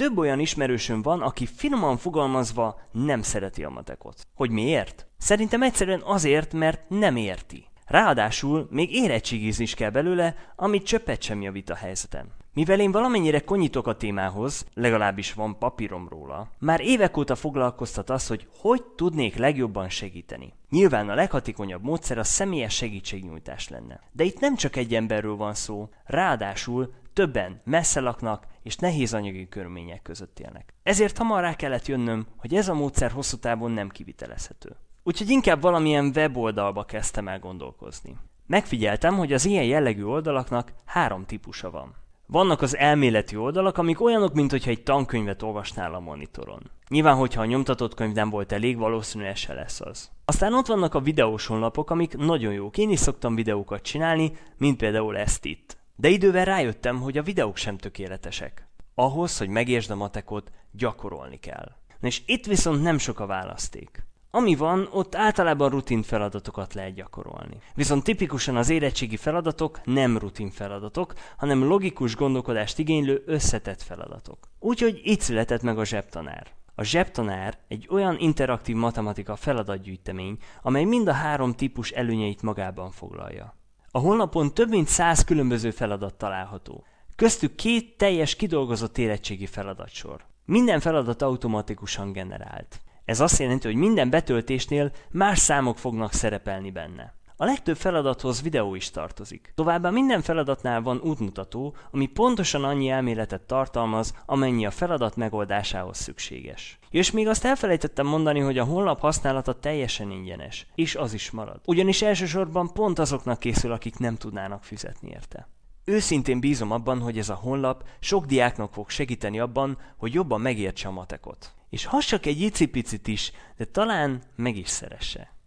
Több olyan ismerősöm van, aki finoman fogalmazva nem szereti a matekot. Hogy miért? Szerintem egyszerűen azért, mert nem érti. Ráadásul még érettségizni is kell belőle, amit csöppet sem javít a helyzetem. Mivel én valamennyire konyítok a témához, legalábbis van papírom róla, már évek óta foglalkoztat az, hogy hogy tudnék legjobban segíteni. Nyilván a leghatékonyabb módszer a személyes segítségnyújtás lenne. De itt nem csak egy emberről van szó, ráadásul többen messze laknak és nehéz anyagi körülmények között élnek. Ezért hamar rá kellett jönnöm, hogy ez a módszer hosszú távon nem kivitelezhető. Úgyhogy inkább valamilyen weboldalba kezdtem el gondolkozni. Megfigyeltem, hogy az ilyen jellegű oldalaknak három típusa van. Vannak az elméleti oldalak, amik olyanok, mint hogyha egy tankönyvet olvasnál a monitoron. Nyilván, hogyha a nyomtatott könyv nem volt elég, valószínűleg se lesz az. Aztán ott vannak a videós honlapok, amik nagyon jók. Én is szoktam videókat csinálni, mint például ezt itt. De idővel rájöttem, hogy a videók sem tökéletesek. Ahhoz, hogy megértsd a matekot, gyakorolni kell. És itt viszont nem sok a választék. Ami van, ott általában rutin feladatokat lehet gyakorolni. Viszont tipikusan az érettségi feladatok nem rutin feladatok, hanem logikus gondolkodást igénylő összetett feladatok. Úgyhogy itt született meg a zsebtanár. A zsebtanár egy olyan interaktív matematika feladatgyűjtemény, amely mind a három típus előnyeit magában foglalja. A honlapon több mint száz különböző feladat található. Köztük két teljes kidolgozott érettségi feladatsor. Minden feladat automatikusan generált. Ez azt jelenti, hogy minden betöltésnél más számok fognak szerepelni benne. A legtöbb feladathoz videó is tartozik. Továbbá minden feladatnál van útmutató, ami pontosan annyi elméletet tartalmaz, amennyi a feladat megoldásához szükséges. És még azt elfelejtettem mondani, hogy a honlap használata teljesen ingyenes, és az is marad. Ugyanis elsősorban pont azoknak készül, akik nem tudnának fizetni érte. Őszintén bízom abban, hogy ez a honlap sok diáknak fog segíteni abban, hogy jobban megértse a matekot. És ha csak egy icipicit is, de talán meg is szeresse.